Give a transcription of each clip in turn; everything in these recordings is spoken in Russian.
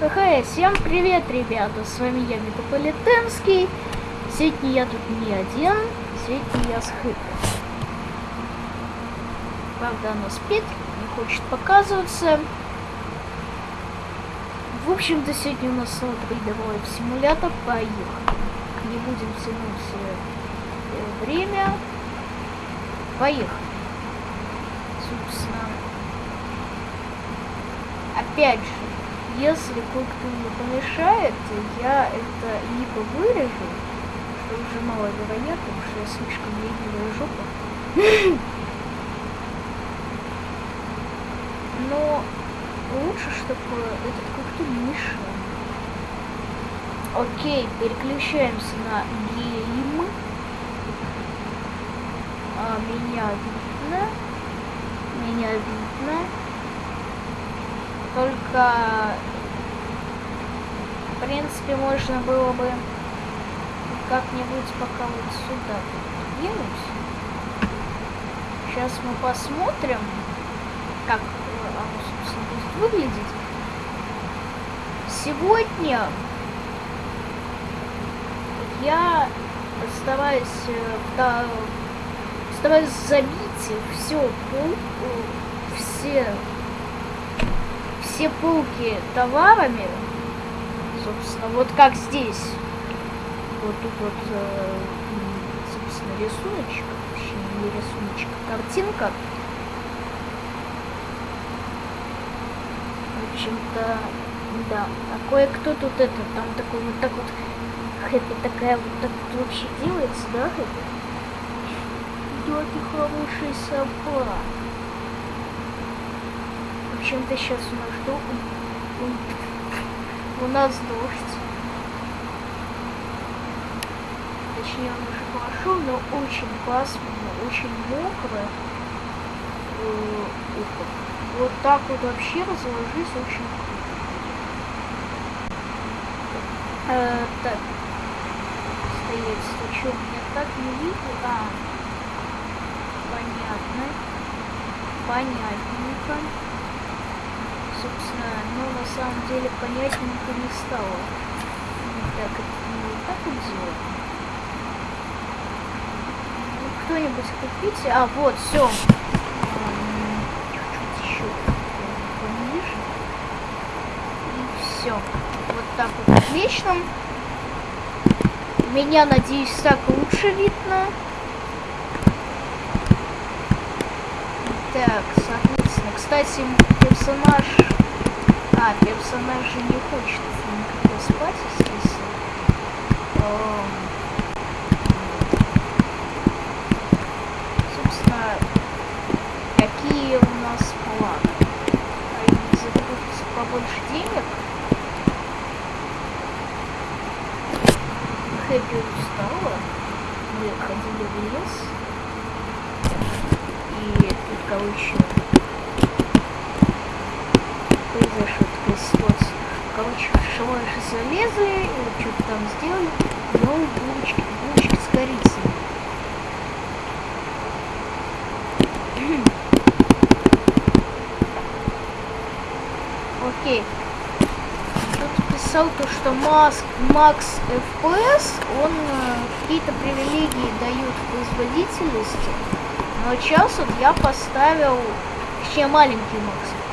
Хэ, всем привет, ребята, с вами я, Метрополитенский. Сегодня я тут не один, сегодня я с Хэппи. Правда, она спит, не хочет показываться. В общем-то, сегодня у нас рядовой симулятор, поехали. Не будем тянуть э, время. Поехали. Собственно, опять же, если кое-кто мне помешает, я это либо вырежу, что уже маловероятно, потому что я слишком ленивая жопа. Но лучше, чтобы этот кое-кто не мешал. Окей, переключаемся на гейм. А, меня видно. Меня видно. Только, в принципе, можно было бы как-нибудь пока вот сюда двинуть. Сейчас мы посмотрим, как оно, собственно, будет выглядеть. Сегодня я стараюсь, да, стараюсь забить все, пол, все все полки товарами, собственно, вот как здесь. Вот тут вот, э, собственно, рисуночек, точнее, не рисуночек, картинка. В общем-то, да. А кое-кто тут это, там такой вот так вот, хэппи такая вот так вот вообще делается, да, хэппи? Да, ты хороший собак общем-то сейчас у нас что? У нас дождь. Точнее, он уже пошел, но очень пасмурно, очень мокро. Э, вот так вот вообще разложись очень круто. Э, так. Стоять, что меня так не видно? А, понятно. Понятненько собственно, но на самом деле понятненько не стало. Так, это не так делать. Ну, кто-нибудь купите. А, вот, все. Все. Вот так вот отлично. Меня, надеюсь, так лучше видно. Так, соответственно, кстати, персонаж... А, персонаж не хочет никакой спать, естественно. Собственно, какие у нас планы? Заработать побольше денег? Хэппи устала. Мы ходили в лес. И тут, короче, произошла такая ситуация. Короче, шалаши залезли, что-то там сделали, но булочки, булочки с корицей. Окей. Тут писал то, что Маск, Макс FPS, он э, какие-то привилегии дает в производительности, но сейчас вот я поставил, точнее маленький Макс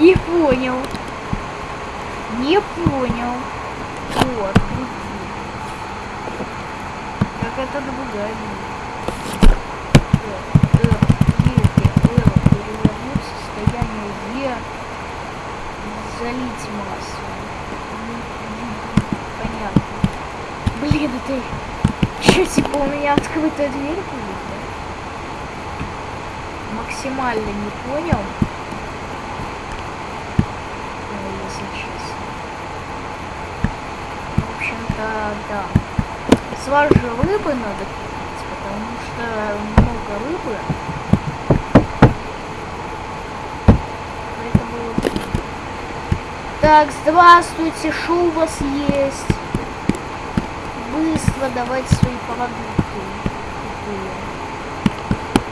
Не понял. Не понял. Вот. Как это другая. залить массу. Понятно. Блин, это... Что, типа у меня открытая дверь? Максимально не понял. Если. В общем-то, да. С вас же рыбы надо купить, потому что много рыбы. Поэтому... Так, здравствуйте, что у вас есть? Быстро давайте свои продукты.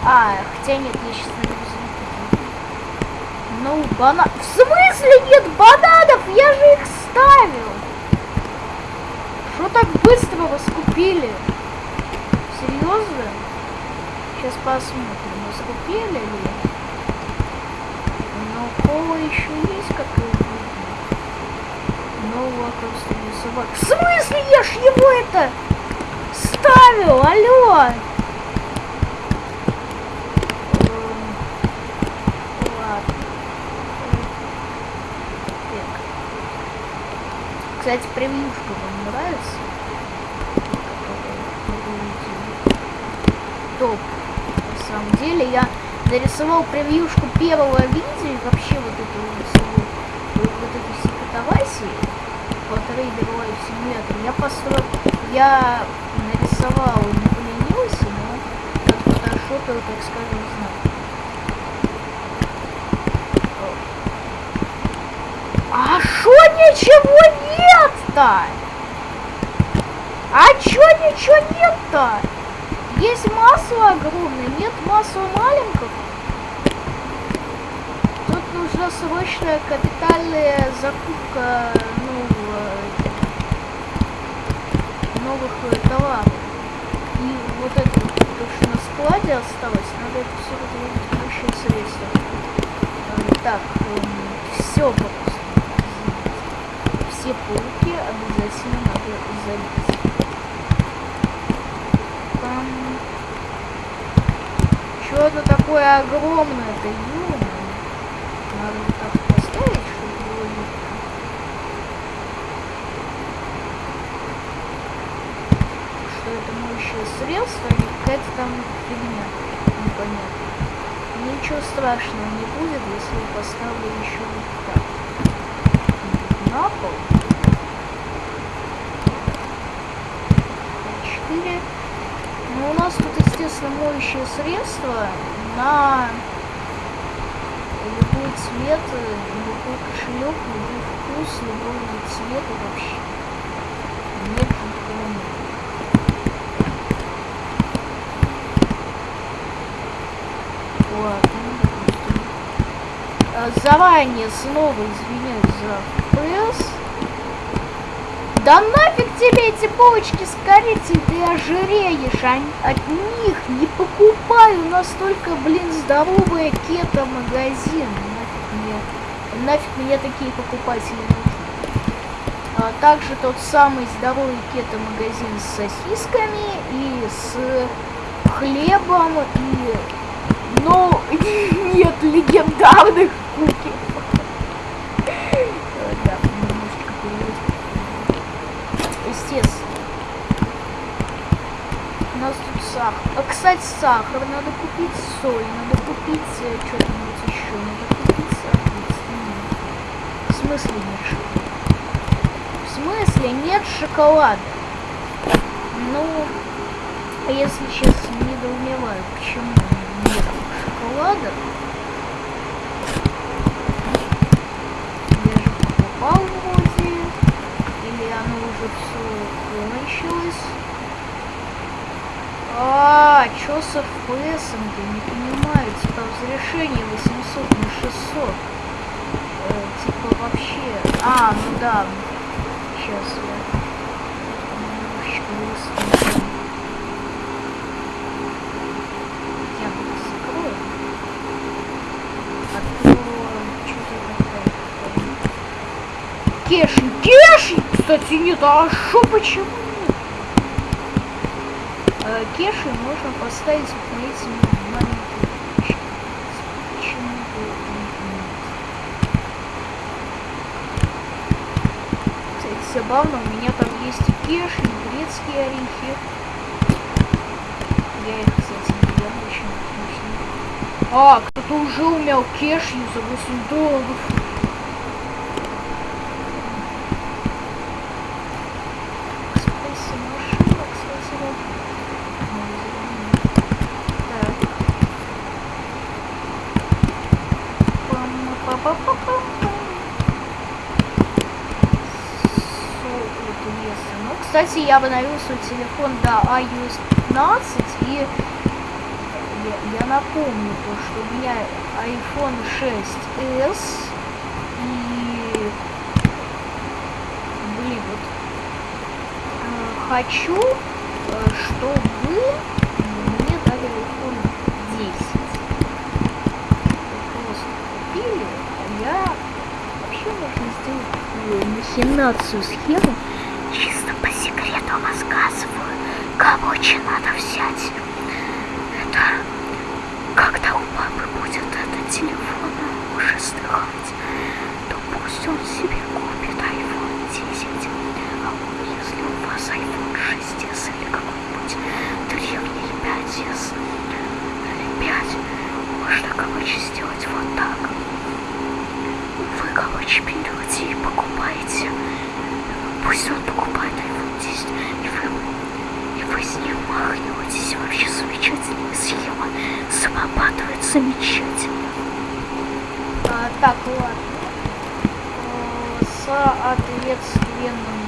А, хотя нет, я сейчас навезу. Ну, банан... В смысле нет бананов? Я же их ставил. Что так быстро вас купили? Серьезно? Сейчас посмотрим, мы скупили ли. Но кола еще есть какой-то. Нового просто собак. В смысле я ж его это ставил? Алло! Кстати, превьюшка вам нравится? Топ. На самом деле я нарисовал превьюшку первого видео и вообще вот эту вот всего, вот, вот эту все катавасии по трейдеру Life Simulator. Я построил, я нарисовал, не поленился, но как фотошопил, так скажем, знаю. А шо ничего нет-то? А чё ничего нет-то? Есть масло огромное, нет масла маленького. Тут нужна срочная капитальная закупка нового, новых э, товаров. И вот это вот, то, что на складе осталось, надо это все разложить в общее средство. Э, так, эм, все просто все полки обязательно надо залить. Там... Что это такое огромное-то, ё Надо вот так поставить, чтобы было видно. Что это моющее средство или какая-то там фигня непонятно. Ничего страшного не будет, если я поставлю еще вот так на пол. 4. Ну, у нас тут, естественно, моющее средство на любой цвет, любой кошелек, любой вкус, любой цвет вообще. Нет допустим. Заранее снова извиняюсь за FPS. Да нафиг тебе эти булочки с корицей, ты ожиреешь, а от них не покупаю настолько, блин, здоровый кето-магазин. Нафиг мне, нафиг мне такие покупатели нужны. А также тот самый здоровый кето-магазин с сосисками и с хлебом и... Ну, нет легендарных куки. Сахар. А, кстати, сахар. Надо купить соль. Надо купить э, что-нибудь еще. Надо купить сахар. В смысле нет шоколада? В смысле нет шоколада? Ну, если честно, недоумеваю, почему нет шоколада. Я же покупал вроде. Или оно уже все кончилось. А, чё с FPS я не понимаю, типа разрешение 800 на 600. Э, типа вообще. А, ну да. Сейчас я немножечко закрою. А Кеши, кеши! Кстати, нет, а шо почему? Кеши можно поставить вот на эти маленькие Почему Кстати, забавно, у меня там есть кеши, и грецкие орехи. Я их, кстати, не ем очень вкусно. А, кто-то уже умел кешью за 8 долларов. Кстати, я обновил свой телефон до iOS 15 и я, я напомню то, что у меня iPhone 6s и блин, вот э, хочу, э, чтобы мне дали iPhone 10. Просто купили, а я вообще можно сделать такую махинацию схему чисто по секрету рассказываю, короче, надо взять. Это когда у папы будет этот телефон уже стыхать, то пусть он себе купит iPhone 10. А если у вас iPhone 6s или какой-нибудь древний 5s или 5, можно, короче, сделать вот так. Вы, короче, берете и покупаете Пусть он покупает iPhone 10, и вы, и вы с ним махнетесь. Вообще замечательная схема. Срабатывает замечательно. А, так, ладно. Соответственно,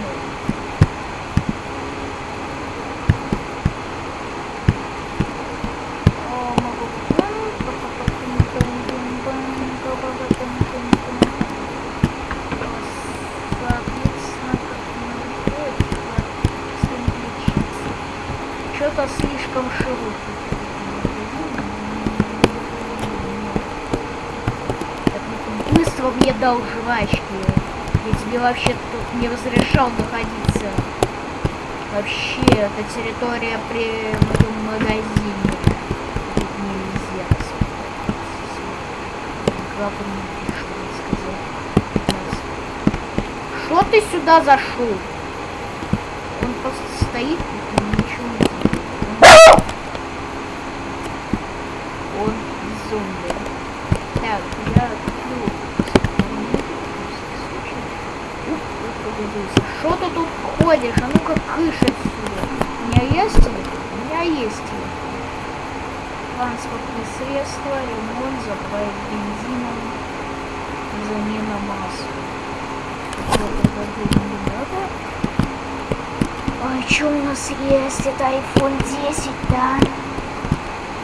Быстро мне дал жвачки. Я тебе вообще тут не разрешал находиться. Вообще, это территория при моем магазине. Тут нельзя. Что ты сюда зашел? Он просто стоит Что ты тут ходишь? А ну-ка кыш отсюда. У меня есть телефон? У меня есть телефон. Транспортные средства, ремонт, заправить бензином, замена масла. Ой, что у нас есть? Это iPhone 10, да?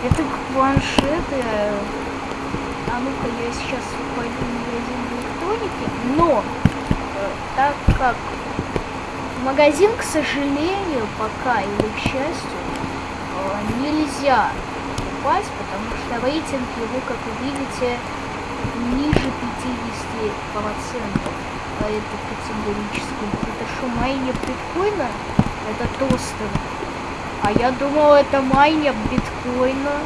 Это планшеты. А ну-ка, я сейчас пойду в магазин электроники. Но, э, так как магазин, к сожалению, пока или к счастью, э, нельзя попасть, потому что рейтинг его, как вы видите, ниже 50% по этой категорической. Это что, майнер биткоина? Это тостер. А я думал, это майнер биткоина.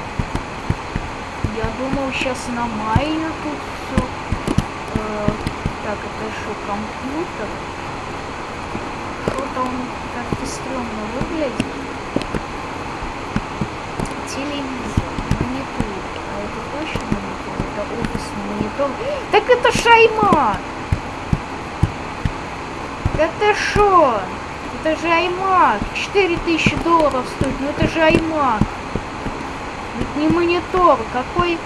Я думал, сейчас на майнер тут все. Э, так, это что, компьютер? что-то он как-то стрёмно выглядит. Телевизор, монитор. А это точно монитор? Это офисный монитор. Так это шайма! Это шо? Это же iMac. 4000 долларов стоит. Ну это же iMac. Это не монитор. Какой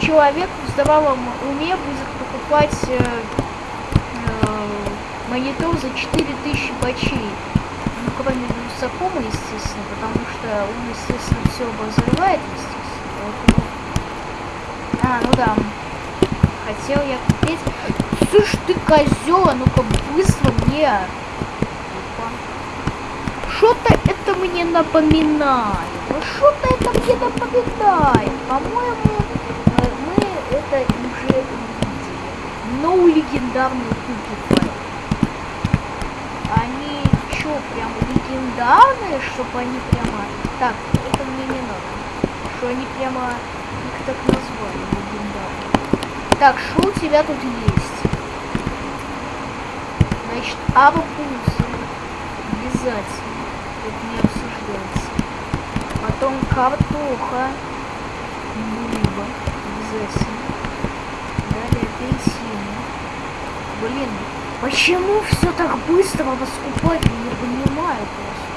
человек в здравом уме будет покупать э, монитор за 4000 бачей. Ну, кроме Вилсакома, естественно, потому что он, естественно, все обозревает, естественно. А, ну да. Хотел я купить... Слышь ты, козел, а ну-ка быстро мне. Что-то это мне напоминает. Что-то это мне напоминает. По-моему, мы это уже видели. Но у легендарной куки что, прям легендарные, чтобы они прямо... Так, это мне не надо. Что они прямо их так назвали, легендарные. Так, что у тебя тут есть? Значит, арбузы. Обязательно. Тут не обсуждается. Потом картоха. Рыба. Обязательно. Далее апельсины. Блин, Почему все так быстро раскупать? Я не понимаю просто.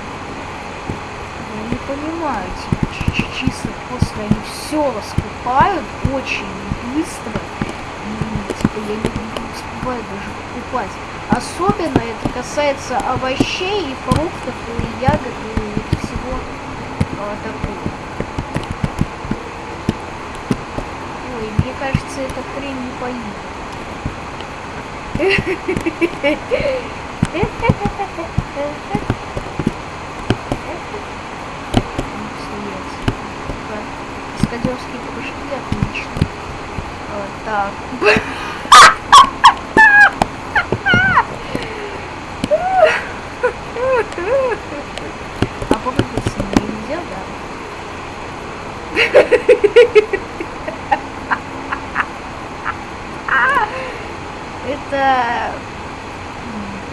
Я не понимаю, типа, чисто просто они все раскупают очень быстро. Типа, я не, успеваю даже покупать. Особенно это касается овощей и фруктов, и ягод, и всего а, такого. Ой, мне кажется, эта хрень не поедет. каскадерские прыжки отлично. Вот так. А попробовать с ним нельзя, да? Это...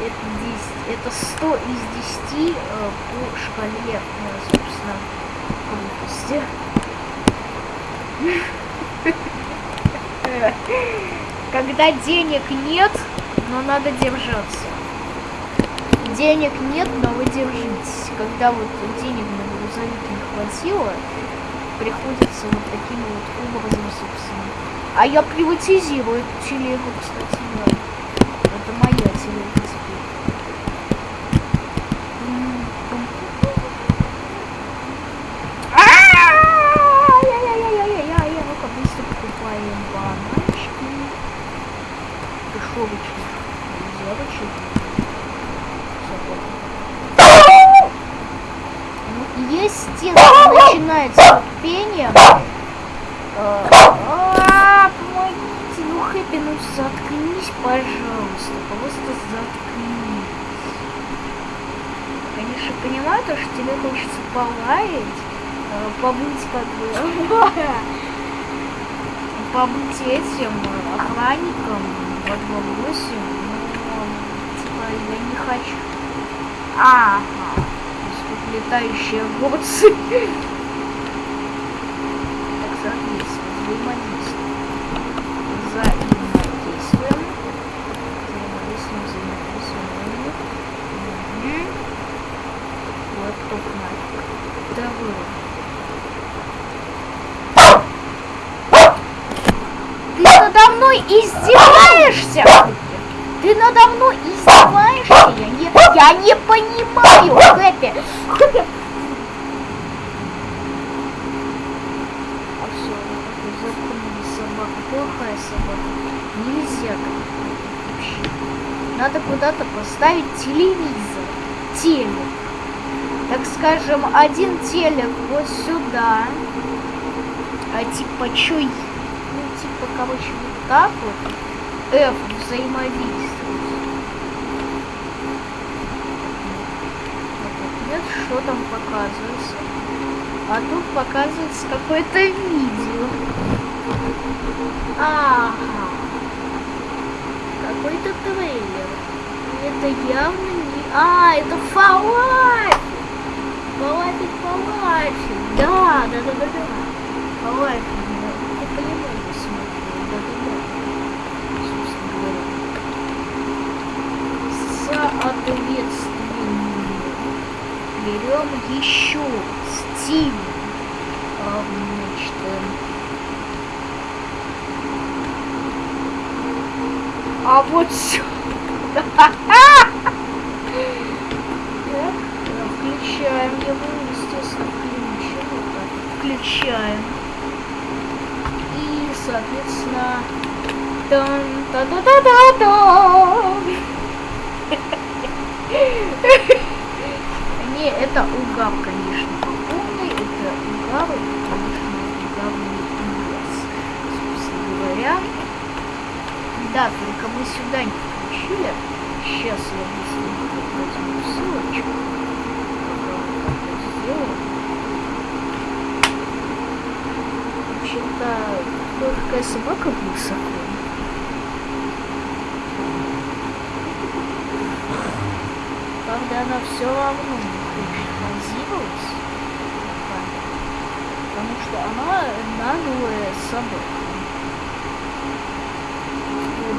Это 10, это 100 из 10 э, по шкале, э, собственно, крутости. Когда денег нет, но надо держаться. Денег нет, но вы держитесь. Когда вот денег на грузовик не хватило, приходится вот таким вот образом, собственно. А я приватизирую телегу, кстати, да. Это моя телега теперь. дешевочных девочек. Ну, естественно, начинается пение. А, помогите, ну Хэппи, ну заткнись, пожалуйста, просто заткнись. Конечно, понимаю то, что тебе хочется полаять, э, побыть как бы, побыть этим охранником, вот 8, но типа я не хочу. Ага, тут летающие огурцы. Так, соответственно, взаимодействуем. Взаимодействуем. Взаимодействуем, взаимодействуем. Угу. Вот топ нафиг. Второе. надо мной издеваешься? Ты надо мной издеваешься? Я не, я не понимаю, Хэппи. А собака, плохая собака. Нельзя. Надо куда-то поставить телевизор, телек. Так скажем, один телек вот сюда. А типа, чё типа, короче, вот так вот F взаимодействовать. Нет, что там показывается? А тут показывается какое-то видео. Ага. Какой-то трейлер. Это явно не... А, это Фалафель! Фалафель, Фалафель. Да, да, да, да, да. Фалафель. соответственно берем еще стиль значит, а вот включаем его естественно включаем. И соответственно тан та та та та та Не, это угав, конечно. Полный это это, конечно, угавный лес. Собственно говоря. Да, только мы сюда не включили. Сейчас я быстренько возьму ссылочку. Вообще-то, какая собака высоко. правда, она все равно позировать. Потому что она наглая собака.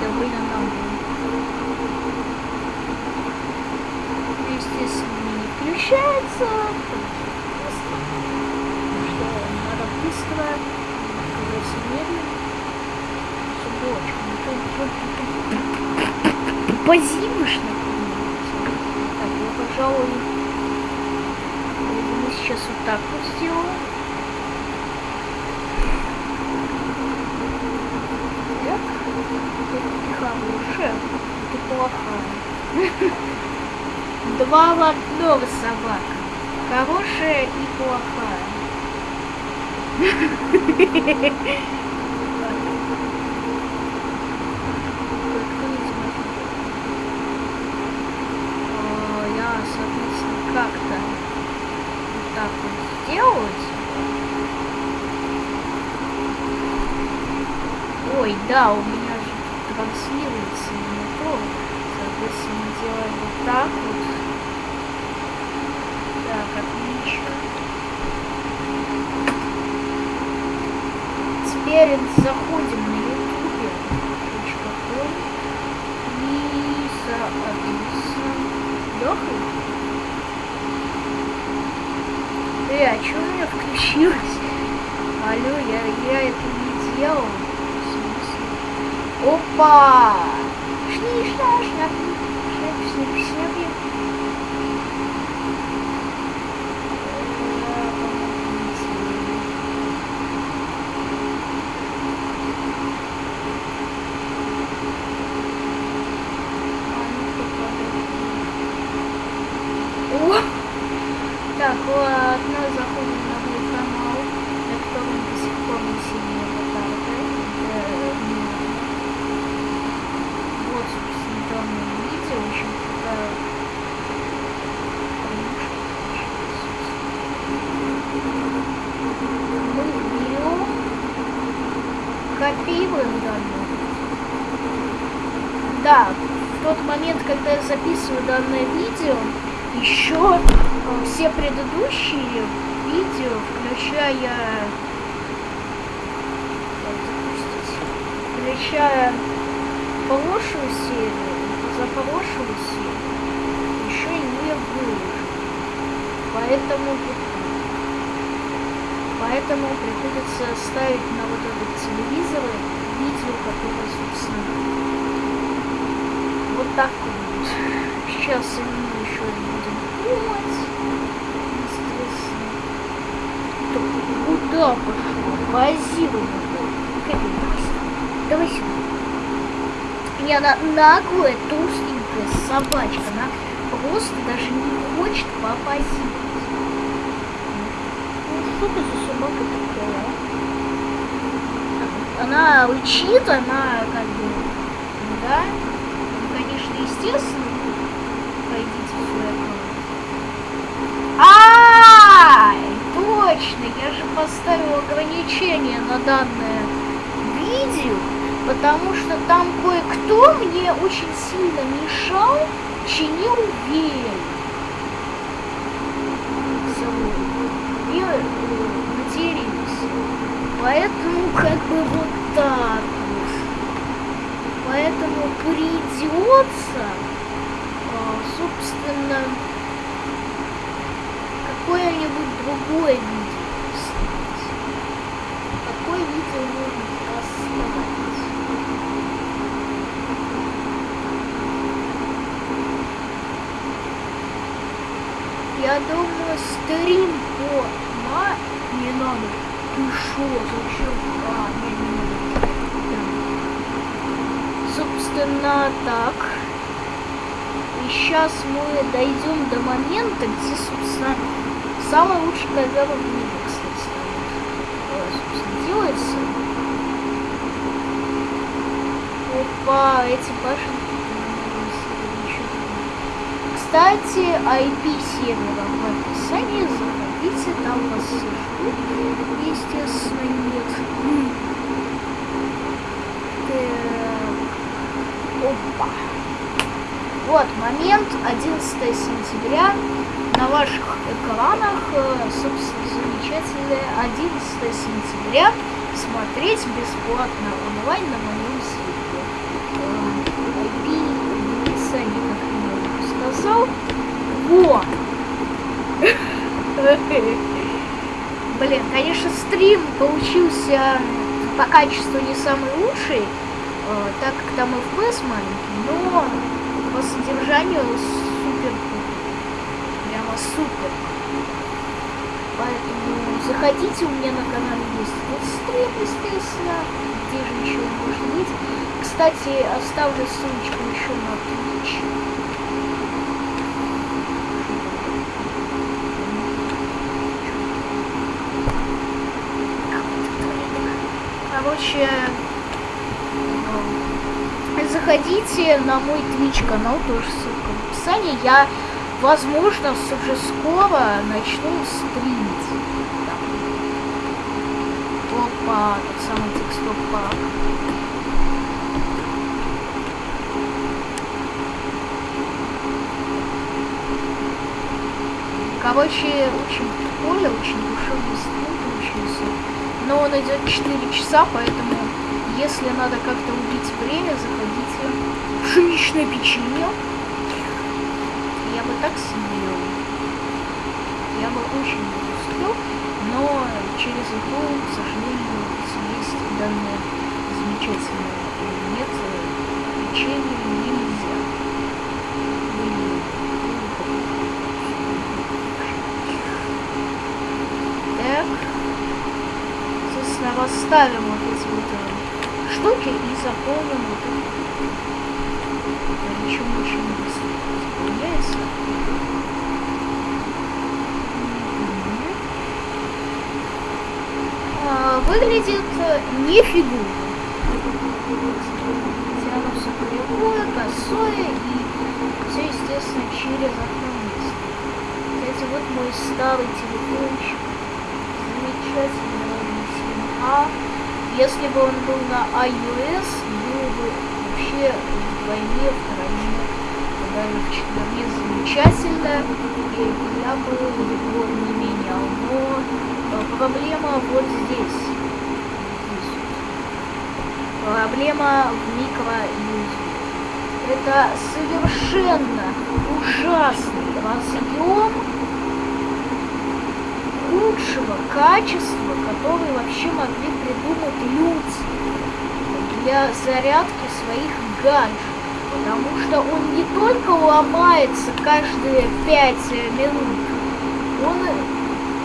Довольно наглая. Естественно, не включается. Потому что надо быстро, все медленно. Позимышно. Так, я, пожалуй, сейчас вот так вот сделаем. Так, это хорошая, это плохая. Два в одного собака. Хорошая и плохая. Я, соответственно, как-то вот так вот сделать. Ой, да, у меня же транслируется не то. Соответственно, делаем вот так вот. Так, отлично. Теперь заходим на youtube.com и соответственно Лёха. Э, а что у меня включилось? Алло, я, я это не делал. Опа! Шни, шна, шняп, шняп, шняп, шняп. Так, ладно, заходим на мой канал, на котором до сих пор не сильно хватает. Вот, собственно, данное видео, очень такая Мы берем, копируем данное. Да, в тот момент, когда я записываю данное видео, еще все предыдущие видео, включая включая прошлую серию, за прошлую серию, еще не выложил. Поэтому Поэтому приходится ставить на вот этот телевизор видео, которое, собственно, так вот. Сейчас именно еще будем думать. Куда пошел? Базируем. Давай сюда. И она наглая, толстенькая собачка. Она просто даже не хочет попозировать. Ну, что ты за собака такая? Она учит, она как бы, естественно, пойдите в свой аккаунт. А, точно, я же поставил ограничение на данное видео, потому что там кое-кто мне очень сильно мешал, чинил веер. И матерился. Поэтому как бы вот так вот. Поэтому придется, собственно, какое-нибудь другое видео снять. Какое видео можно оставить? Я думаю, стрим по... Ма... Не надо. Ты шо? Зачем? А, не, не надо. Да. Собственно, так. И сейчас мы дойдем до момента, где, собственно, самый лучший ковер в мире, кстати, собственно, делается. Опа, эти башенки. Кстати, IP сервера в описании, заходите, там вас ждут, естественно, нет. Опа. Вот момент, 11 сентября, на ваших экранах, собственно, замечательное 11 сентября смотреть бесплатно онлайн на моем сайте. IP в описании, как я сказал. Во! Блин, конечно, стрим получился по качеству не самый лучший, так как там FPS маленький, но по содержанию супер прямо супер. Поэтому заходите, у меня на канале есть стрим, естественно, где же еще может быть. Кстати, оставлю ссылочку еще на Twitch. Короче, заходите на мой Twitch канал, тоже ссылка в описании. Я, возможно, уже скоро начну стримить. Опа, тот самый текстов пак. Короче, очень прикольно, очень душевный стрим получился. Но он идет 4 часа, поэтому если надо как-то убить время, заходите в пшеничное печенье. Я бы так съел. Я бы очень успел, но через игру, к сожалению, съесть данное замечательное нет, печенье нельзя. Так, соответственно, расставим штуки и заполним вот это. Причем очень быстро заполняется. А, выглядит не фигурно. Оно все кривое, косое и все, естественно, через окно Кстати, вот мой старый телефончик. Замечательный. А если бы он был на iOS, было бы вообще вдвойне, втройне, вдвойне замечательно, и я бы его не менял. Но э, проблема вот здесь. Проблема в микро Это совершенно ужасный разъем лучшего качества, который вообще могли придумать люди для зарядки своих гаджетов. Потому что он не только ломается каждые 5 минут, он,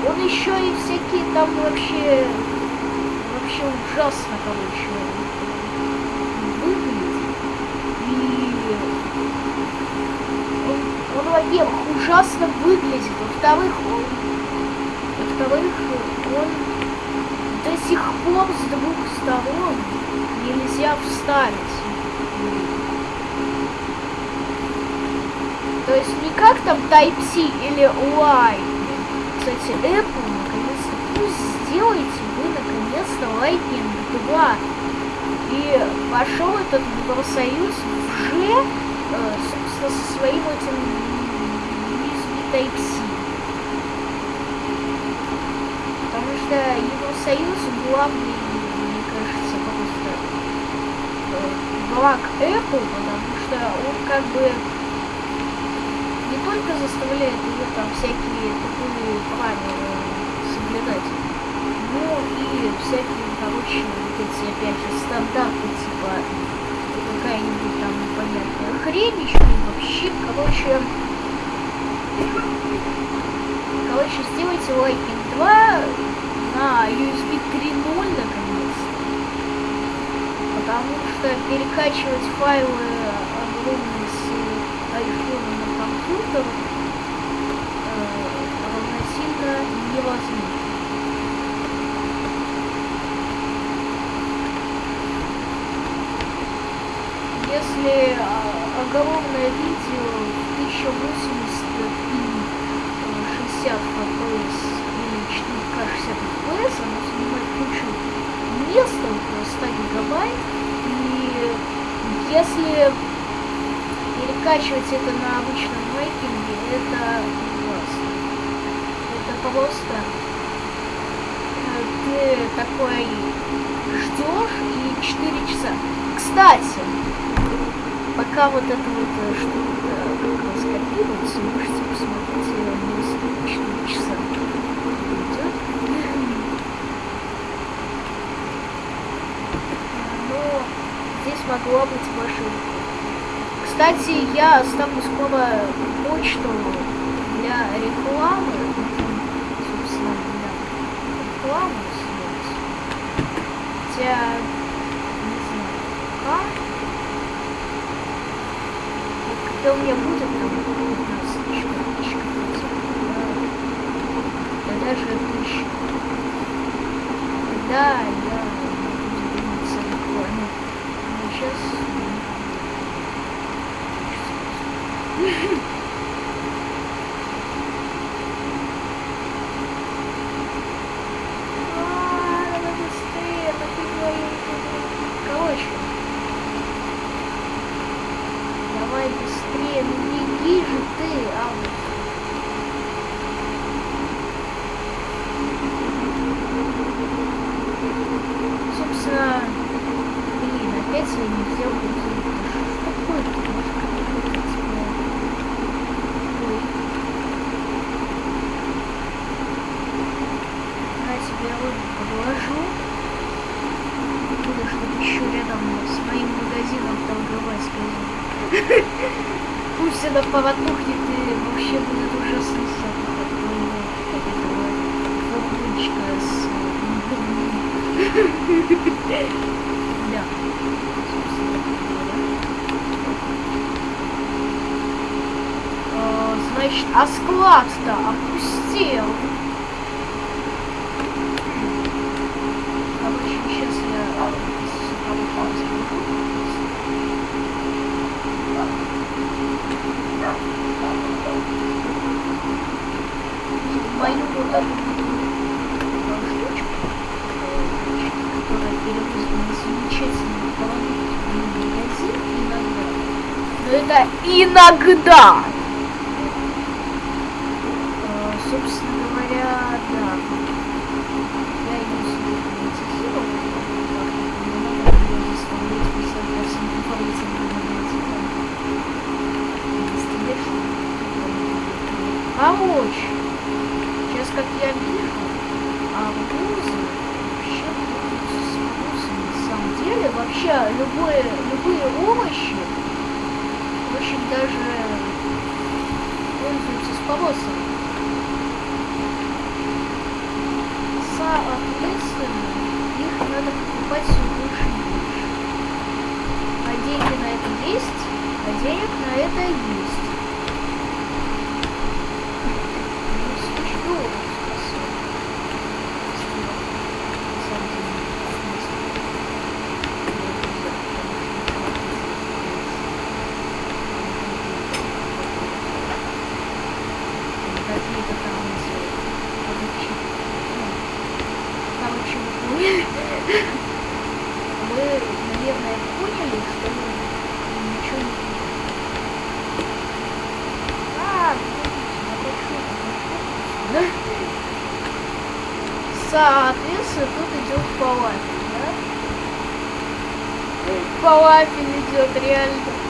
он еще и всякие там вообще, вообще ужасно, короче, выглядит. И он, он во-первых, ужасно выглядит, во-вторых, он во-вторых, он до сих пор с двух сторон нельзя вставить. То есть не как там Type-C или Y. Кстати, Apple наконец-то пусть сделайте вы наконец-то Lightning 2. И пошел этот Евросоюз уже, э, собственно, со своим этим USB Type-C. Что Евросоюз главный, мне кажется, просто враг Apple, потому что он как бы не только заставляет ее там всякие тупые правила соблюдать, но и всякие, короче, вот эти, опять же, стандарты, типа какая-нибудь там непонятная хрень, еще вообще, короче, короче, сделайте лайкинг 2 на USB 3.0 наконец. Потому что перекачивать файлы огромные с iPhone на компьютер э, равносильно невозможно. Если а, огромное видео 1080 и 60 FPS или 4К 60 FPS, оно занимает кучу места, около 100 гигабайт, и если перекачивать это на обычном мейкинге, это ужасно. Это просто э, ты такой ждешь и 4 часа. Кстати, пока вот это вот э, что-то как раз копируется, можете посмотреть на смогла быть машинка. Кстати, я оставлю скоро почту для рекламы. Собственно, для рекламы. Хотя, не знаю, как. Когда у меня будет, там будет у нас еще тысяча. Да даже тысяча. Да, до поводку 了。капель идет, реально.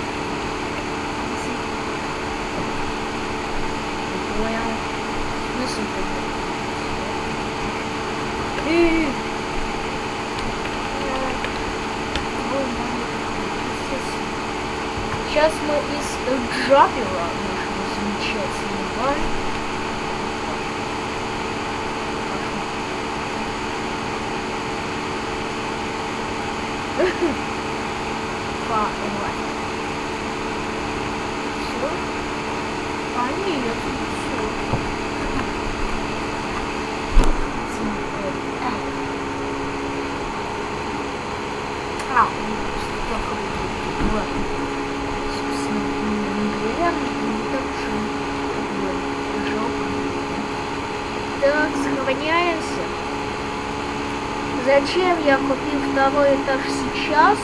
Это этаж сейчас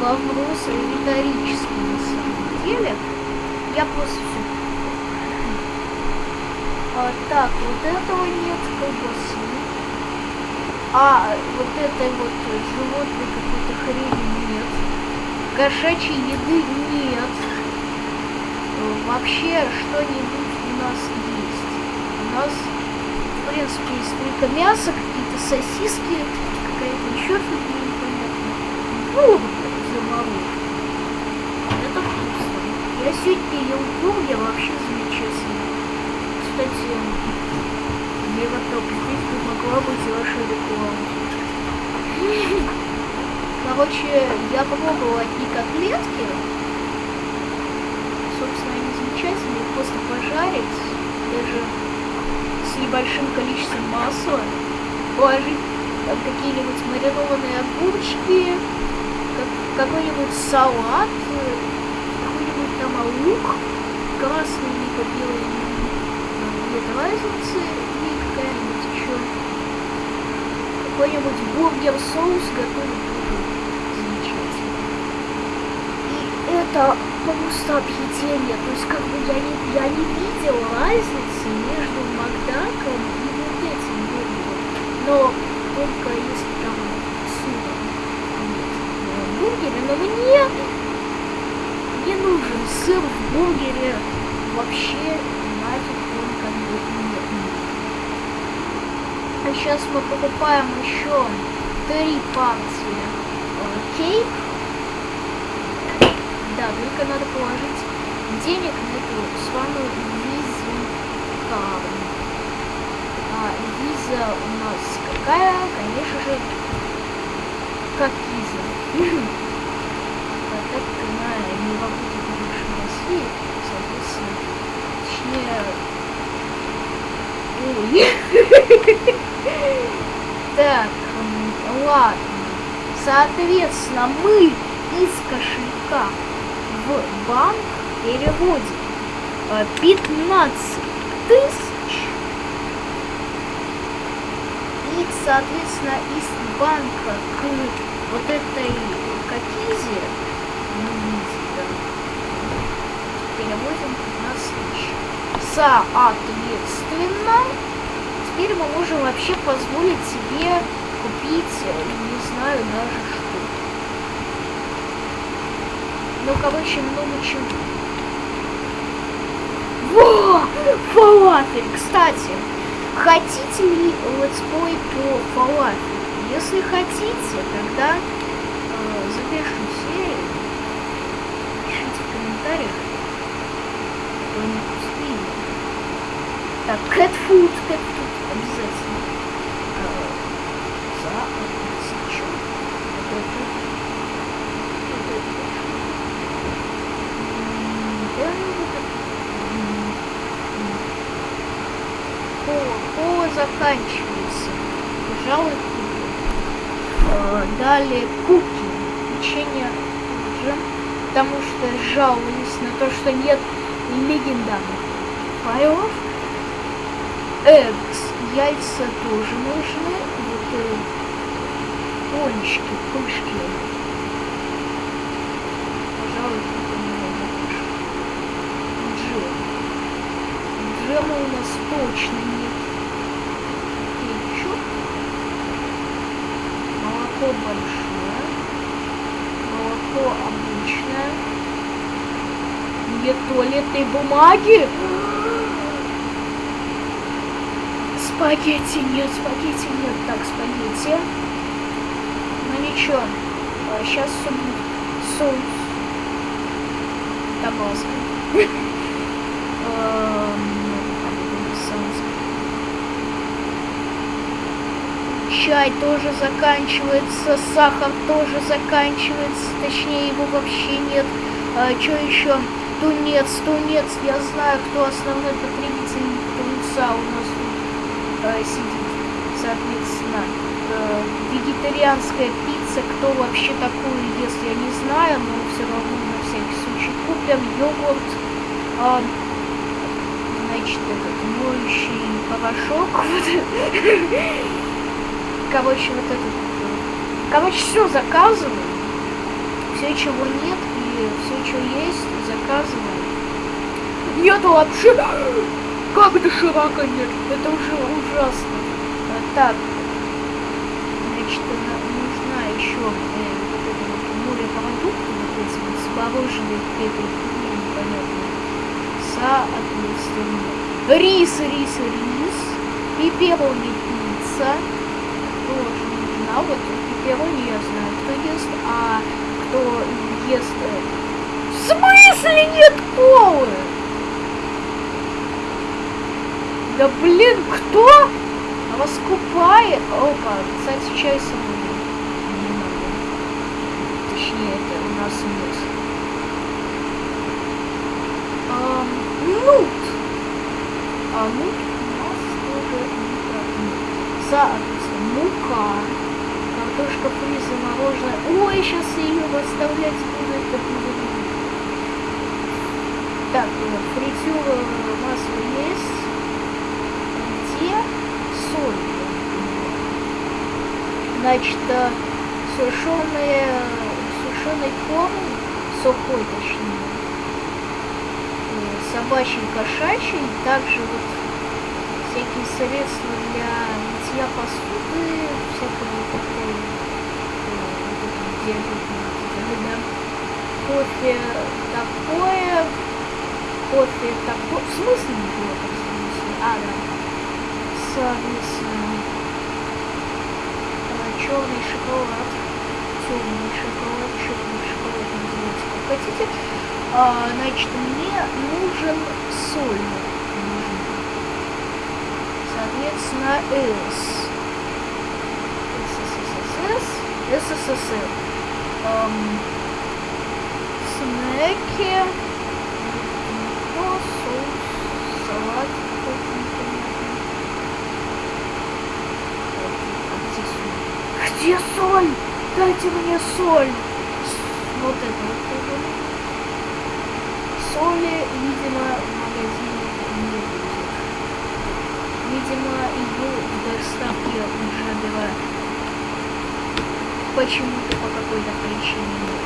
вопрос риторический на самом деле. Я просто все. А, так, вот этого нет колбасы. А вот этой вот животной какой-то хрени нет. Кошачьей еды нет. Вообще что-нибудь у нас есть. У нас, в принципе, есть только мясо, какие-то сосиски. Короче, я попробовала одни котлетки. Собственно, они замечательные, их просто пожарить, даже с небольшим количеством масла, положить там какие-нибудь маринованные огурчики, как, какой-нибудь салат, какой-нибудь там лук, красный либо белый, нет разницы, и какая-нибудь еще какой-нибудь бургер соус готовить тоже замечательно. И это просто объедение, то есть как бы я не, я не видел разницы между Макдаком и вот этим бургером, но только если там в бургере, но мне не нужен сыр в бургере вообще нафиг он как бы нет. А сейчас мы покупаем еще три партии кейк. Только надо положить денег на эту самую визу А виза у нас какая? Конечно же, как виза. Так как она не работает в России, соответственно, точнее... Ой. Так, ладно. Соответственно, мы из кошелька в банк переводим 15 тысяч. И, соответственно, из банка к вот этой какизе переводим 15 тысяч. Соответственно, теперь мы можем вообще позволить себе купить, не знаю даже что. Ну, короче, много чего. Во! Фалафель! Кстати, хотите ли летсплей по фалафелю? Если хотите, тогда э, запишем серию. Пишите в комментариях. Какой-нибудь фильм. Так, cat food, cat food обязательно. Э, за тысячу. Вот это. Вот это. М, да, вот это. М, м. Кола, кола заканчивается. Пожалуй, куплю. Э, Далее куки. Печенье тоже. Потому что жаловались на то, что нет легендарных файлов. Экс. Яйца тоже нужны. Вот э, пончики, пышки. Пожалуй, это не напишу. Джем. Джема у нас точно нет. Кетчуп. Молоко большое. Молоко обычное. Нет туалетной бумаги. Спагетти нет, спагетти нет. Так, спагетти. Ну ничего. Сейчас соус. Табаско. Эм, там соус. Чай тоже заканчивается, сахар тоже заканчивается, точнее его вообще нет. А, что еще? Тунец, тунец, я знаю, кто основной потребитель тунца у нас тут э, сидит. Соответственно, э, вегетарианская пицца, кто вообще такую ест, я не знаю, но все равно на всякий случай купим йогурт, э, значит, этот моющий порошок. Короче, вот этот. Короче, все заказываю. Все, чего нет, и все, что есть, заказываю. Нету вообще. Как доширака нет? Это уже ужасно. А, так. Значит, нужна еще э, вот это вот морепродукты, вот эти вот с мороженой этой фигней непонятной. Соответственно. Рис, рис, рис. Пепперони пицца тоже нужна. Вот пепперони я знаю, кто ест, а кто ест э, В смысле нет колы? Да блин, кто раскупает? Опа, кстати, чай с собой. Не надо. Точнее, это у нас нет. А, нут. А нут у нас тоже не Соответственно, мука. Картошка фри замороженная. Ой, сейчас ее выставлять буду. Это будет. Так, фритюр масло есть где соль. Значит, э, сушеные, сушеный корм, сухой точнее, э, собачий, кошачий, также вот всякие средства для мытья посуды, всякого такого, э, кофе такое, кофе такое, в смысле не было, в смысле, а, да. Соответственно, черный шоколад, темный шоколад, черный шоколад, называется. Как хотите. А, значит, мне нужен соль. Соответственно, С. СССР. СССР. Эм, снеки. Соус, салат. Где соль? Дайте мне соль. Вот это вот. Соли, видимо, в магазине не будет. Видимо, ее в доставке уже была почему-то по какой-то причине нет.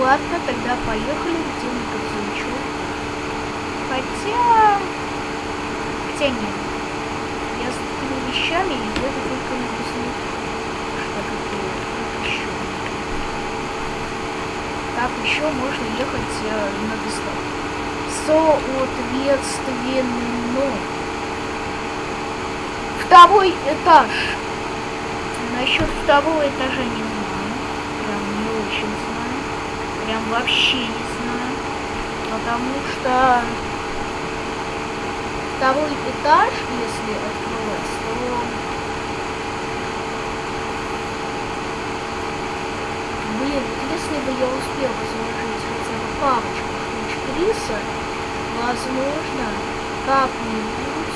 Ладно, тогда поехали, где магазинчик. Хотя... Хотя нет вещами, и это только написано, что какие еще. Так еще можно ехать э, на доставку. Соответственно, второй этаж. Насчет второго этажа не знаю. Прям не очень знаю. Прям вообще не знаю. Потому что второй этаж, если открывать, то... Блин, если бы я успела заложить хотя бы парочку штучек риса, возможно, как-нибудь,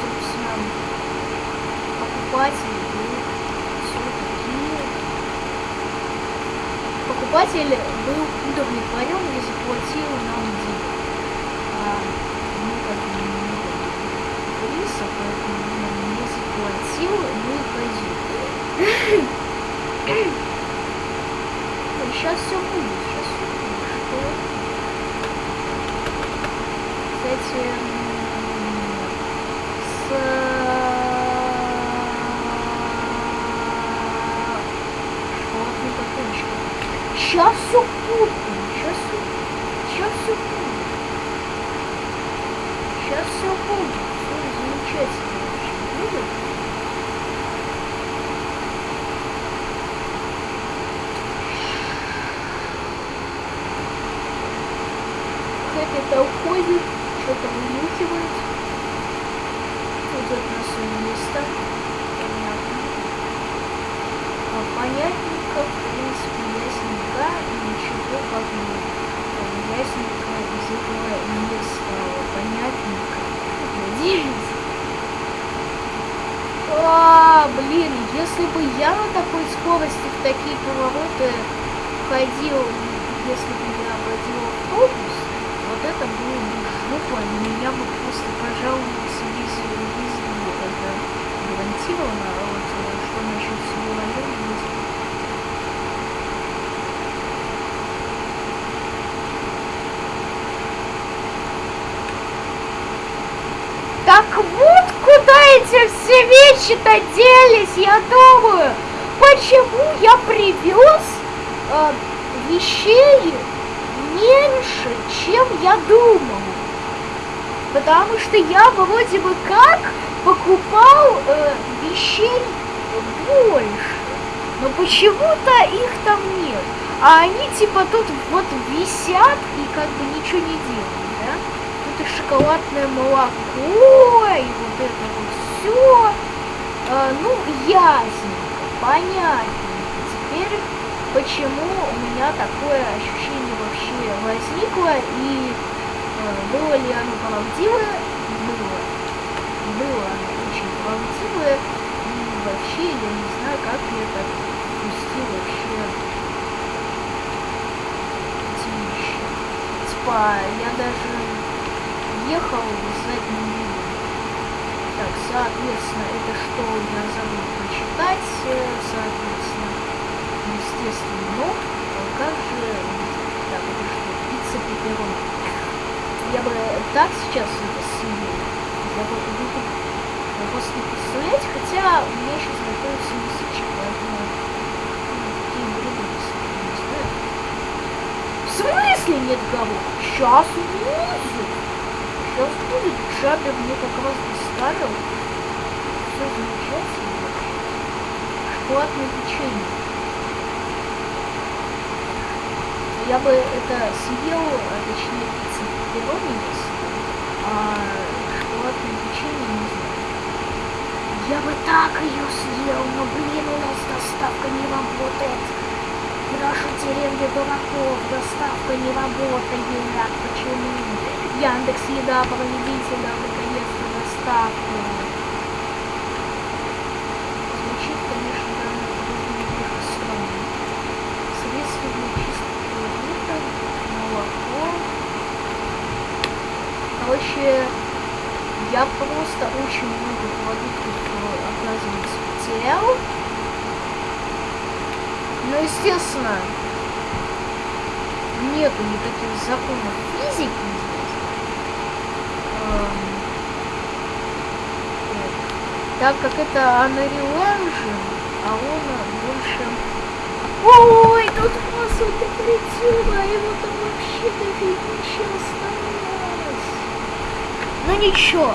собственно, покупатель был все-таки... Покупатель был удовлетворен и заплатил нам денег. А, Алиса, поэтому не заплатил, ну и пойдет. Сейчас все будет, сейчас все будет. Что? Кстати, с... Школотный батончик. Сейчас все купим, сейчас все, сейчас все будет. Сейчас все будет замечательно очень будет. Хэппи-то уходит, что-то вынюхивает. Идет на свое место. Понятно. А понятненько, в принципе, ясненько, ничего как не ясненько из этого не стало. Понятненько. Надеюсь. А, блин, если бы я на такой скорости в такие повороты ходил, если бы я водил автобус, вот это было бы жопа, меня бы просто пожаловался весь везде, это гарантированно, а вот что насчет всего района, Так вот куда эти все вещи-то делись, я думаю. Почему я привез э, вещей меньше, чем я думал? Потому что я вроде бы как покупал э, вещей больше. Но почему-то их там нет. А они типа тут вот висят и как бы ничего не делают, шоколадное молоко, и вот это вот все. А, ну, ясненько, понятненько. Теперь почему у меня такое ощущение вообще возникло и э, было ли оно правдивое? Было. Было оно очень правдивое. И вообще я не знаю, как я это пустил вообще эти вещи. Типа, я даже ехал в заднем виде. Так, соответственно, это что я забыл прочитать, э, соответственно, естественно, но как же... Так, это что, пицца пепперон. Я бы так сейчас это съел. Я бы буду просто представлять, хотя у меня сейчас находится месячек, поэтому блюда не знаю. В смысле нет кого? Сейчас будет. Сейчас будет. Джабер мне как раз доставил. Все замечательно. Шоколадное печенье. я бы это съел, а точнее пиццу пепперони, а шоколадное печенье не знаю. Я бы так ее съел, но блин, у нас доставка не работает. Наша деревня дураков, доставка не работает. Почему? Яндекс Еда проведите нам наконец-то доставку. Короче, я просто очень много продуктов, оказывается, потерял. Но, естественно, нету никаких законов физики. Так как это Unreal Engine, а он больше... Ой, тут у нас вот это а его там вообще дофигища осталось. Ну ничего.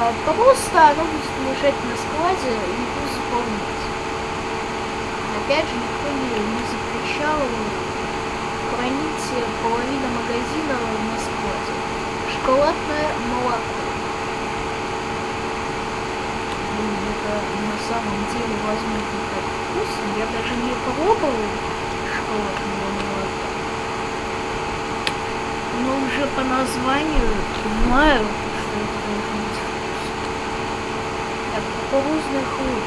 А, просто оно будет лежать на складе и будет заполнять. Опять же, никто не, не запрещал хранить половину магазина на складе. Шоколадное молоко. Блин, это на самом деле возможно так вкусно. Я даже не пробовал шоколадное молоко но уже по названию понимаю, что это должно быть Так, кукурузный хлеб.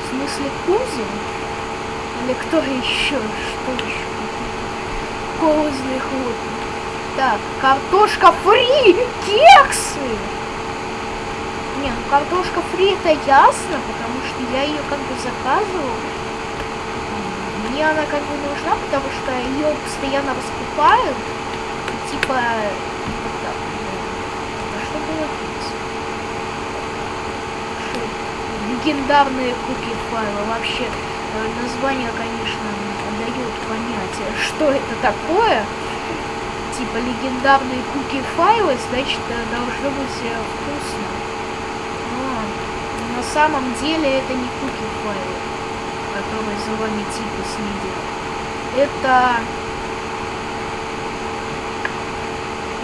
В смысле кузин? Или кто еще? Что еще? Кукурузный хлеб. Так, картошка фри! Кексы! Не, ну картошка фри это ясно, потому что я ее как бы заказывал мне она как бы нужна, потому что ее постоянно раскупают. Типа, вот так. А что было Легендарные куки файла. Вообще, э, название, конечно, дает понятие, что это такое. Типа, легендарные куки файлы, значит, э, должно быть э, вкусно. Но на самом деле это не куки файлы который за вами типа следит. Это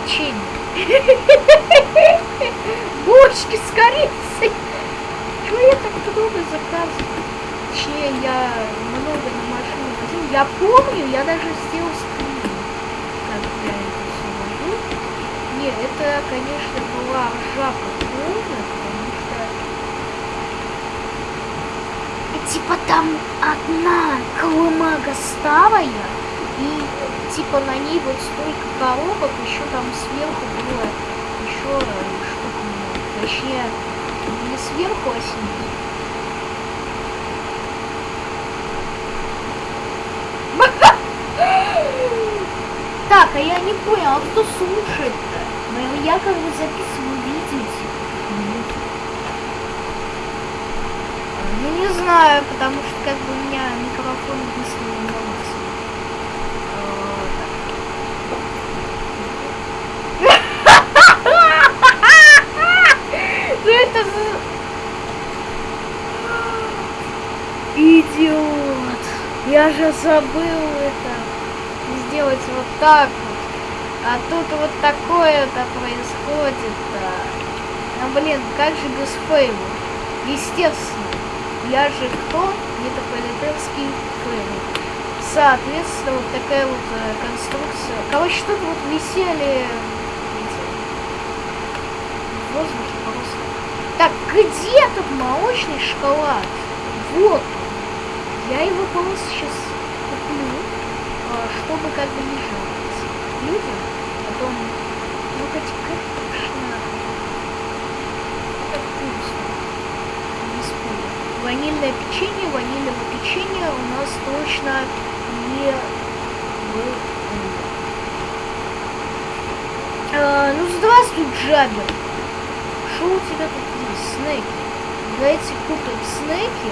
печенье. Бочки с корицей. Чего я так много заказываю? Че я много на машину возил. Я помню, я даже сделал скрин, я это все вожу. Не, это, конечно, была ржака полная, типа там одна колымага старая, и типа на ней вот столько коробок, еще там сверху было еще что-то, точнее, не сверху, а снизу. Так, а я не понял, а кто слушает-то? Я как бы записываю видео, Ну не знаю, потому что как бы у меня микрофон единственный на Что это. Идиот! Я же забыл это сделать вот так вот. А тут вот такое-то происходит. -то. А блин, как же без фейла? Естественно, я же кто? Метрополитенский фейл. Соответственно, вот такая вот э, конструкция. Короче, тут вот висели в воздухе просто. Так, где тут молочный шоколад? Вот. Я его просто сейчас э, чтобы как бы не жаловаться людям. Потом, ну хоть конечно, это вкусно. Не спорю. Ванильное печенье, ванильного печенья у нас точно не было. А, ну здравствуй, Джабер. Что у тебя тут есть? Снеки. Давайте купим снеки,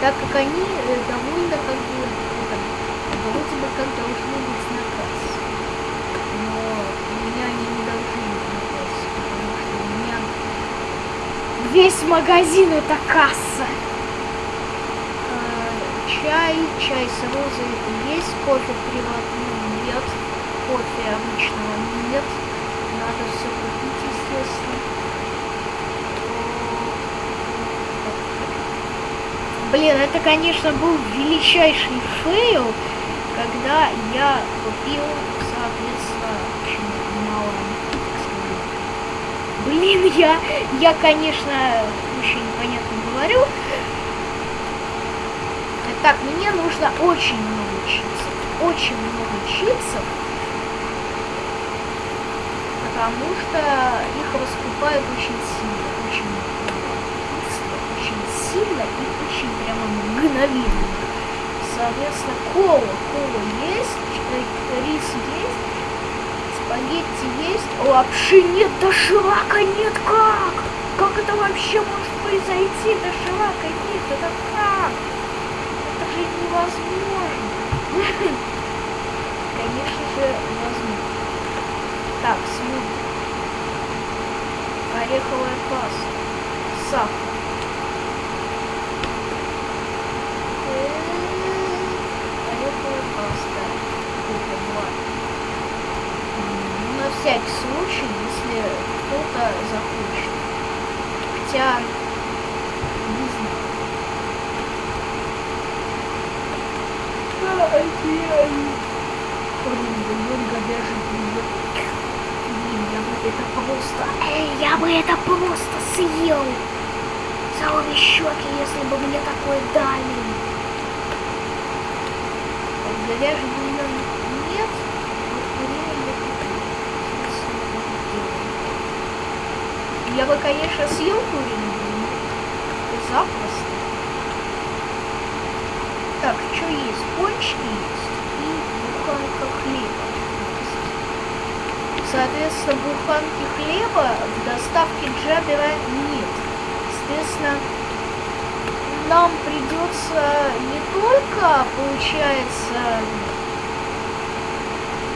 так как они э, довольно как бы вроде бы как должны быть на кассе. Но у меня они не должны быть на кассе, потому что у меня весь магазин это касса чай, чай с розой есть, кофе приватный нет, кофе обычного нет, надо все купить, естественно. Блин, это, конечно, был величайший фейл, когда я купил, соответственно, мало. Блин, я, я, конечно, очень непонятно говорю, так, мне нужно очень много чипсов. Очень много чипсов. Потому что их раскупают очень сильно. Очень быстро, очень сильно и очень прямо мгновенно. Соответственно, кола. Кола есть, рис есть, спагетти есть, лапши нет, доширака нет. Как? Как это вообще может произойти? Доширака нет, это как? жить невозможно. Конечно же, возможно. Так, смузи. Ореховая паста. Сахар. Ореховая паста. Это два. На всякий случай, если кто-то захочет. Хотя это просто... Эй, я бы это просто съел! За обе щеки, если бы мне такое дали. Говяжий бульон нет, я бы, конечно, съел бульон. Запросто. Так, что есть? Пончики есть и буханка хлеба. Соответственно, буханки хлеба в доставке Джабера нет. Соответственно, нам придется не только, получается,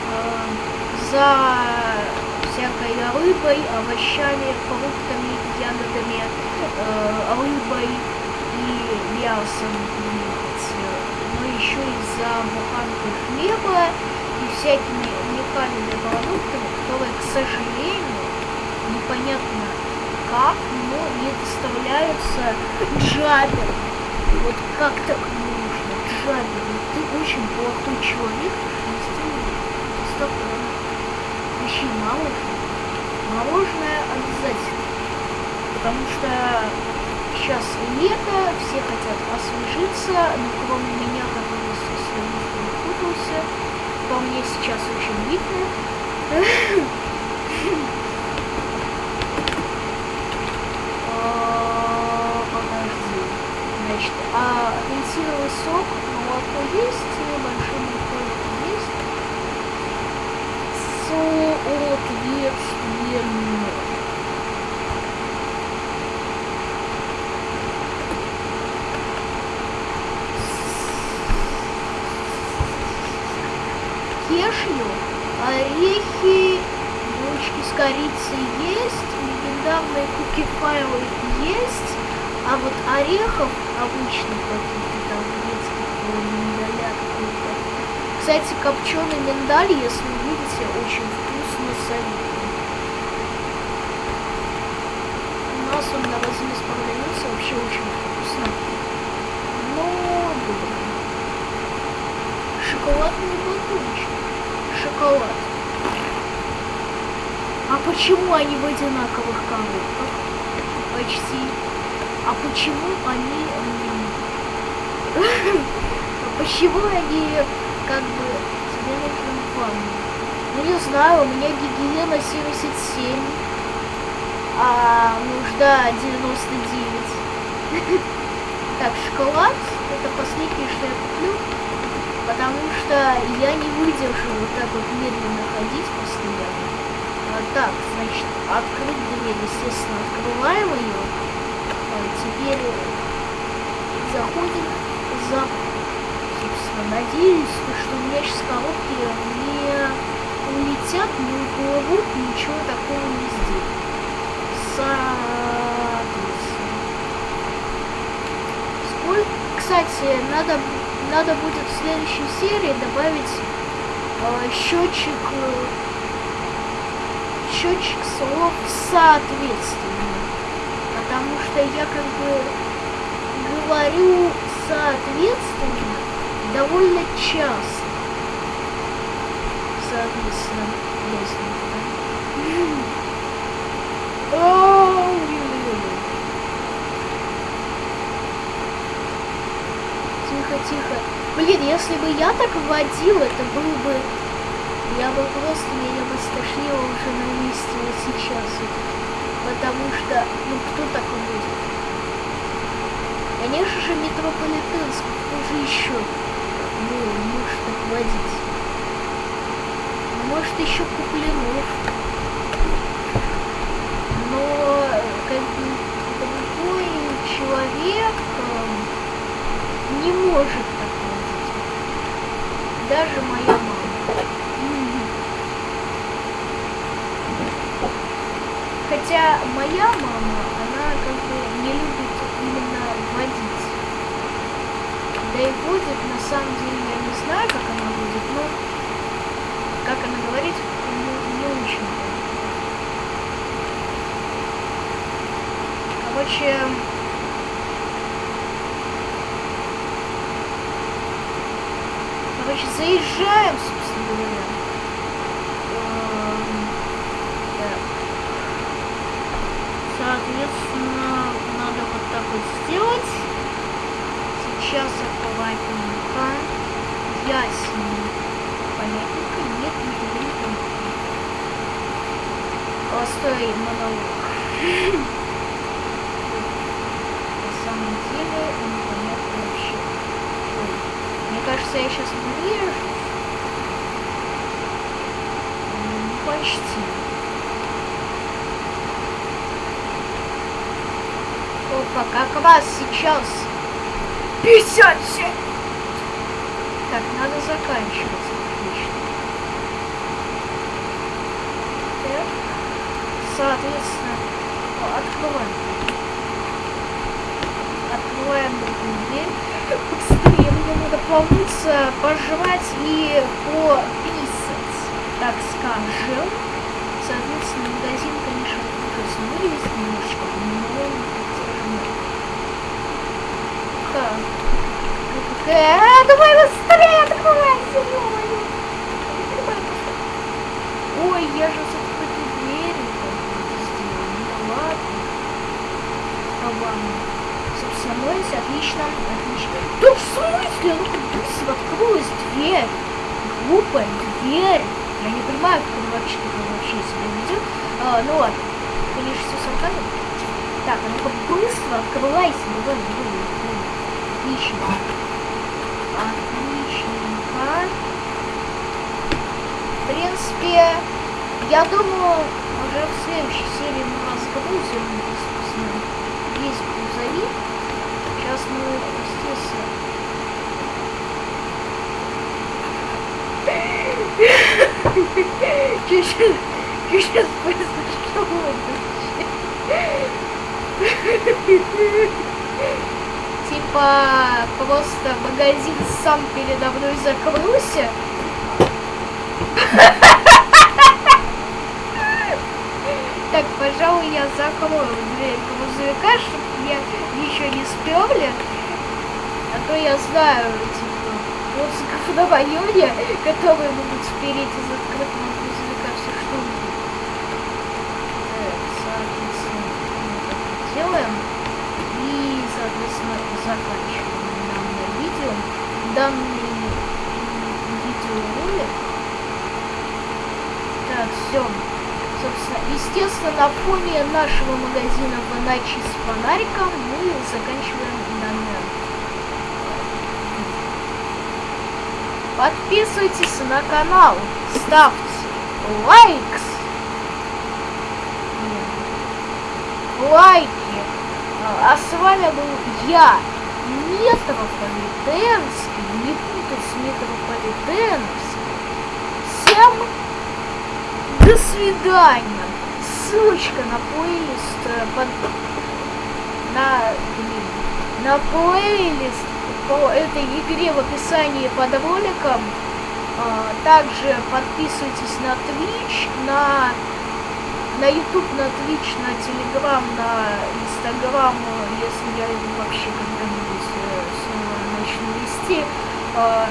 э, за всякой рыбой, овощами, фруктами, ягодами, э, рыбой и мясом еще из-за буханки хлеба и всякими уникальными продуктами, которые, к сожалению, непонятно как, но не доставляются джабером. Вот как так нужно? Джабер, ты очень плохой человек, доставка вообще мороженое. Мороженое обязательно. Потому что сейчас лето, все хотят освежиться, но кроме меня, который со своим путался, по мне сейчас очень видно. А, подожди. Значит, а апельсиновый сок, молоко есть, большой молоко есть. Соответственно. кешью, орехи, булочки с корицей есть, легендарные куки файлы есть, а вот орехов Кстати, копченый миндаль, если увидите, очень вкусно советую. У нас он на размес продается вообще очень вкусно. Но, блин. Шоколадный батончик. Шоколад. А почему они в одинаковых коробках? Почти. А почему они... А почему они как бы нужен план? Ну не знаю, у меня гигиена 77, а нужда 99. Так, шоколад это последнее, что я куплю, потому что я не выдержу вот так вот медленно ходить постоянно. А, так, значит, открыть дверь, естественно, открываем ее. А, теперь заходим за... Надеюсь, меня сейчас коробки не улетят, не уплывут, ничего такого не сделают. Соответственно. Сколько... Кстати, надо, надо будет в следующей серии добавить э, счетчик счетчик слов соответственно. Потому что я как бы говорю соответственно довольно часто. Соответственно, ясненько, да? Тихо, тихо. Блин, если бы я так водил, это был бы... Я бы просто, меня бы стошнило уже на месте вот сейчас. Потому что, ну кто так будет? Конечно же, метрополитенский, кто же еще ну, может так водить? Может еще Куплинов. Но как бы другой человек э, не может так водить. Даже моя мама. Хотя моя мама, она как бы не любит именно водить. Да и водит, на самом деле, я не знаю, как она водит, но, как она говорит, не, не очень. Короче, короче, заезжаем, собственно говоря. Эм. Соответственно, надо вот так вот сделать. Сейчас аккуратненько. Ясненько. Понятненько. Нет, не понятно. Простой монолог. На самом деле непонятно вообще. Ой, Мне кажется, я сейчас. Ну, почти. Опа, как раз сейчас 57. Так, надо заканчивать. Соответственно, открываем. Открываем другую дверь. Помыться, пожрать и пописать, так скажем. Соответственно, магазин, конечно, ужасно выглядит немножечко, но так. А, давай быстрее открывайся. Ой, я же все-таки двери сделал. Ну ладно. А ладно. Собственно, отлично. Да в смысле? Ну как быстро открылась дверь. Глупая дверь. Я не понимаю, как он вообще такое вообще себя ведет. А, ну ладно. Конечно, все сарказм. Так, а ну-ка быстро открывайся. Давай, давай. Отлично. Отличненько. В принципе, я думаю, уже в следующей серии мы разгрузим, весь грузовик. Сейчас мы, естественно... Чуть-чуть, чуть-чуть произошло Типа, просто магазин сам передо мной закрылся, Так, пожалуй, я закрою дверь грузовика, чтобы меня еще не сперли. А то я знаю, типа, вот на районе, которые могут спереть из открытого грузовика все что угодно. Так, соответственно, мы так делаем. И, соответственно, заканчиваем данное видео. Данный видеоролик. Так, все. Собственно, естественно, на фоне нашего магазина в с фонариком мы заканчиваем данное Подписывайтесь на канал, ставьте лайкс, лайки. А с вами был я, Метрополитенский, не путать с Метрополитеновским. Всем до свидания. Ссылочка на плейлист э, под... на, на плейлист по этой игре в описании под роликом. А, также подписывайтесь на Twitch, на на YouTube, на Twitch, на Telegram, на Instagram, если я вообще когда-нибудь э, снова начну вести. А,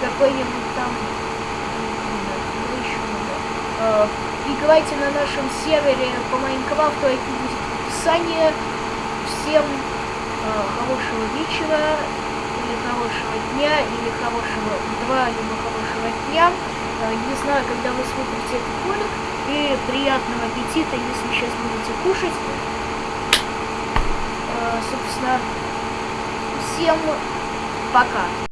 какой-нибудь там э, играйте на нашем сервере по Майнкрафту, это будет в описании. Всем хорошего вечера хорошего дня или хорошего утра, либо хорошего дня. Э, не знаю, когда вы смотрите этот ролик. И приятного аппетита, если сейчас будете кушать. Э, собственно, всем пока.